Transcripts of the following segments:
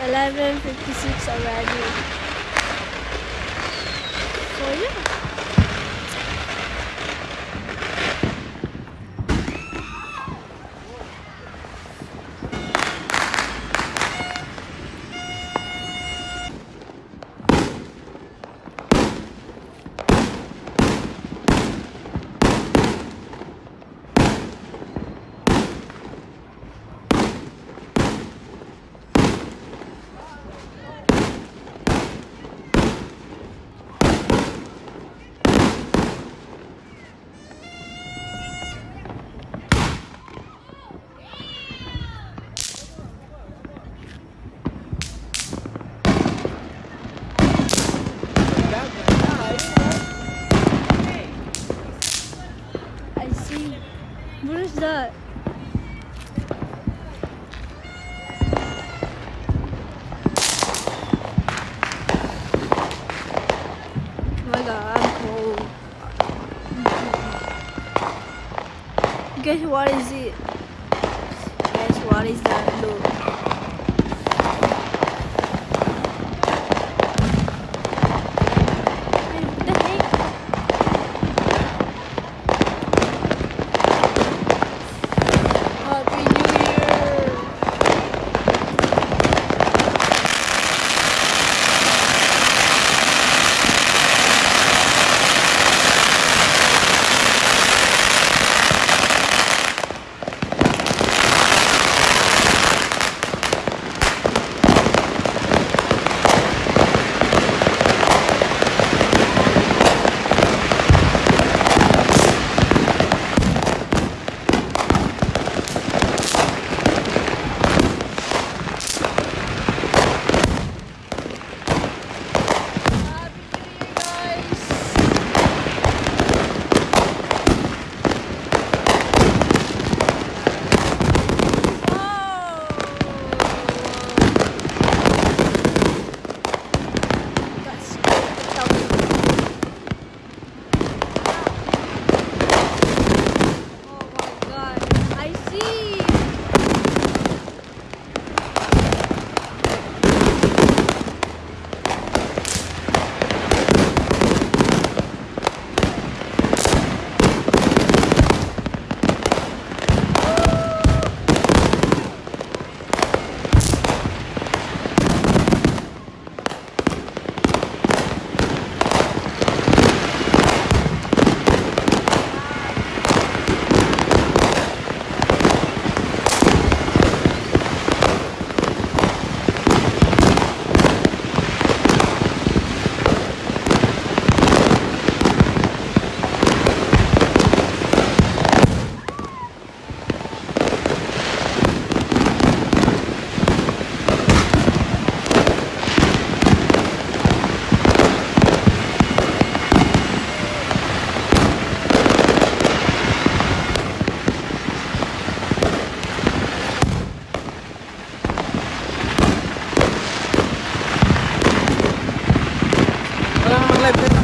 11.56 already. So, yeah. I see. What is that? Cold. Guess what is it? Guess what is that? la empresa.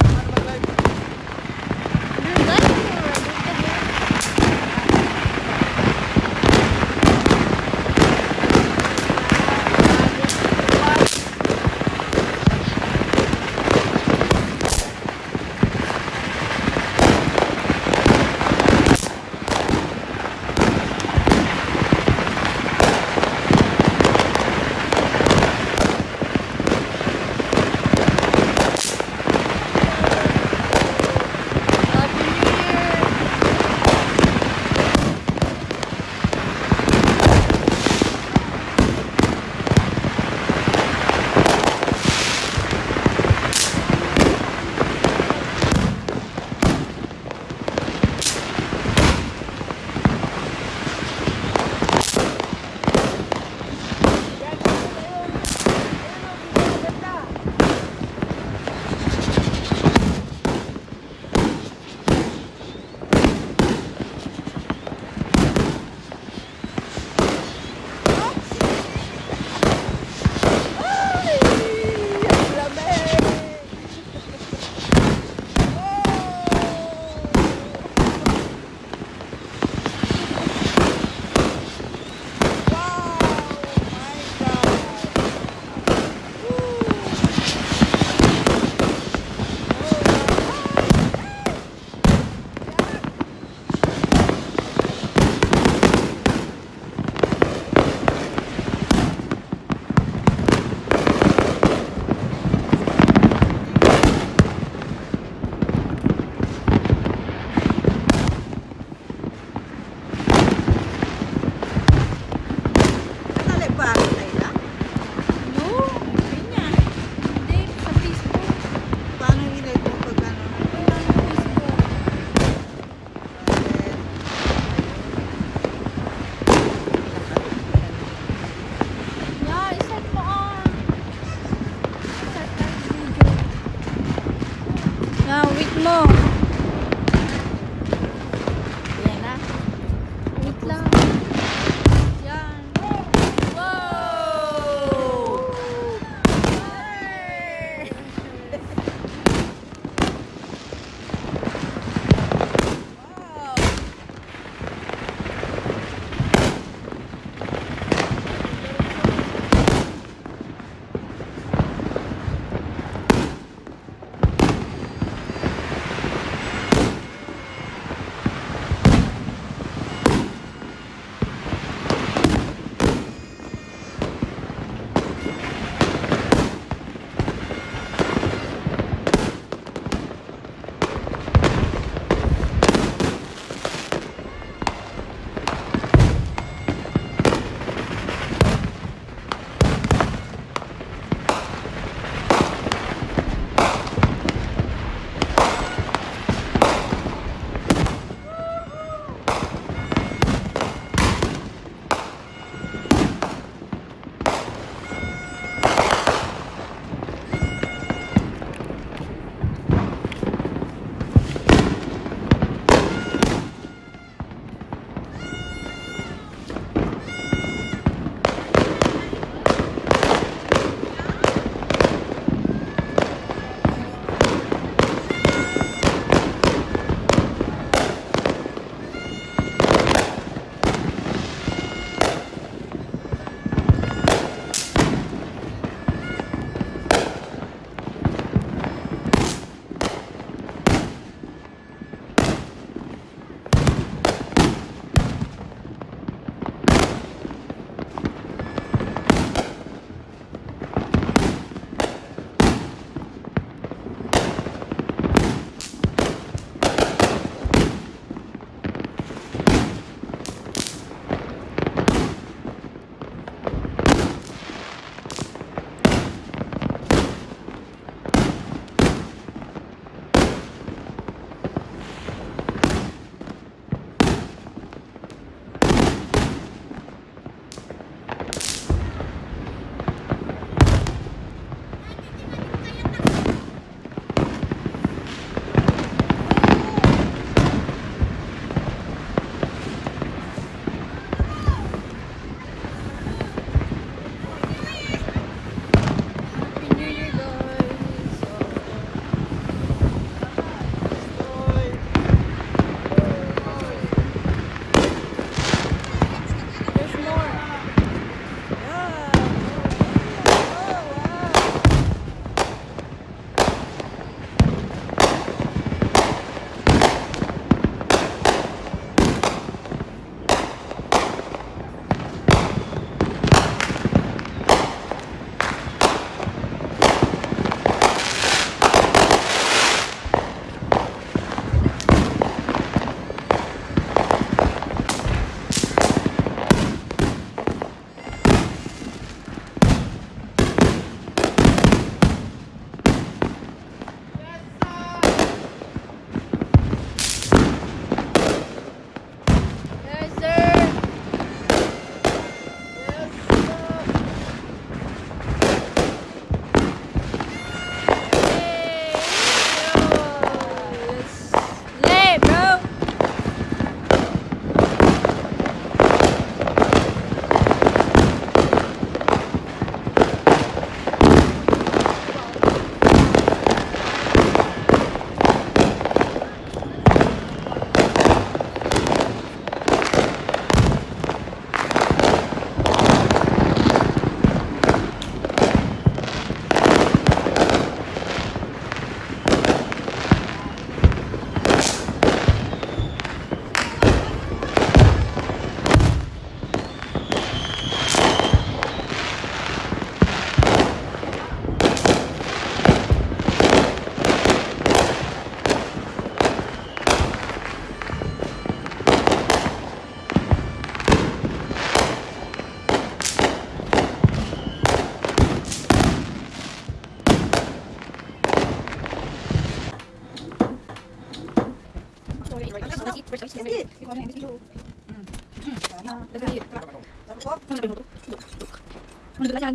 sedikit goreng habis dulu lebih cukup menurut aja kan